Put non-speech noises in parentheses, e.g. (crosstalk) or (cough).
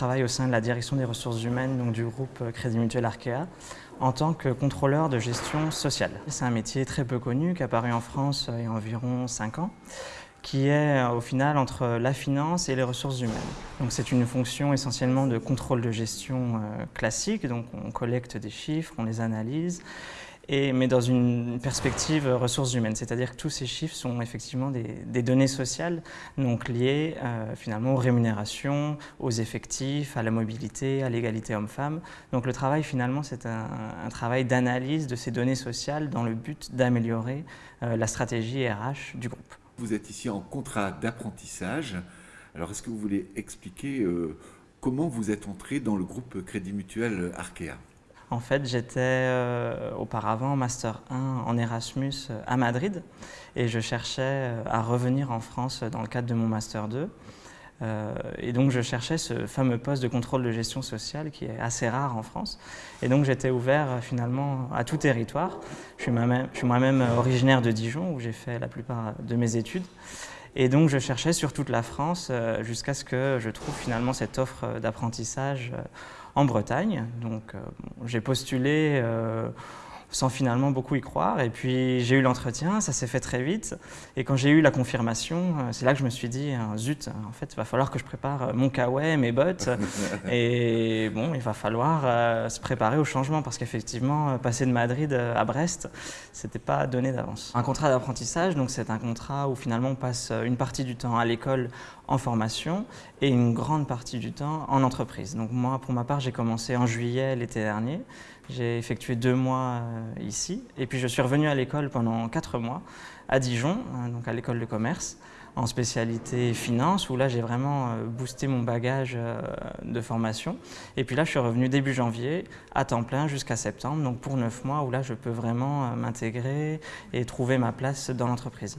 travaille au sein de la direction des ressources humaines du groupe Crédit Mutuel Arkea en tant que contrôleur de gestion sociale. C'est un métier très peu connu qui est apparu en France il y a environ 5 ans qui est au final entre la finance et les ressources humaines. Donc c'est une fonction essentiellement de contrôle de gestion euh, classique, donc on collecte des chiffres, on les analyse, mais dans une perspective ressources humaines, c'est-à-dire que tous ces chiffres sont effectivement des, données sociales, donc liées euh, finalement aux rémunérations, aux effectifs, à la mobilité, à l'égalité homme-femme. Donc le travail finalement c'est un, travail d'analyse de ces données sociales dans le but d'améliorer euh, la stratégie RH du groupe. Vous êtes ici en contrat d'apprentissage. Alors, est-ce que vous voulez expliquer euh, comment vous êtes entré dans le groupe Crédit Mutuel Arkea? En fait, j'étais euh, auparavant Master 1 en Erasmus euh, à Madrid et je cherchais à revenir en France dans le cadre de mon Master 2. Euh, et donc je cherchais ce fameux poste de contrôle de gestion sociale qui est assez rare en France. Et donc j'étais ouvert euh, finalement à tout territoire. Je suis moi-même originaire de Dijon où j'ai fait la plupart de mes études. Et donc je cherchais sur toute la France euh, jusqu'à ce que je trouve finalement cette offre d'apprentissage en Bretagne. Donc j'ai postulé sans finalement beaucoup y croire. Et puis j'ai eu l'entretien, ça s'est fait très vite. Et quand j'ai eu la confirmation, euh, c'est là que je me suis dit, euh, zut, en fait, il va falloir que je prépare euh, mon kawaii, mes bottes. (laughs) et bon, il va falloir se préparer au changement parce qu'effectivement, passer de Madrid à Brest, c'était pas donné d'avance. Un contrat d'apprentissage, donc c'est un contrat où finalement on passe une partie du temps à l'école en formation et une grande partie du temps en entreprise. Donc moi, pour ma part, j'ai commencé en juillet l'été dernier. J'ai effectué deux mois ici et puis je suis revenu à l'école pendant quatre mois à Dijon, hein, donc à l'école de commerce, en spécialité finance, où là j'ai vraiment euh, boosté mon bagage euh, de formation. Et puis là je suis revenu début janvier à temps plein jusqu'à septembre, donc pour neuf mois où là je peux vraiment m'intégrer et trouver ma place dans l'entreprise.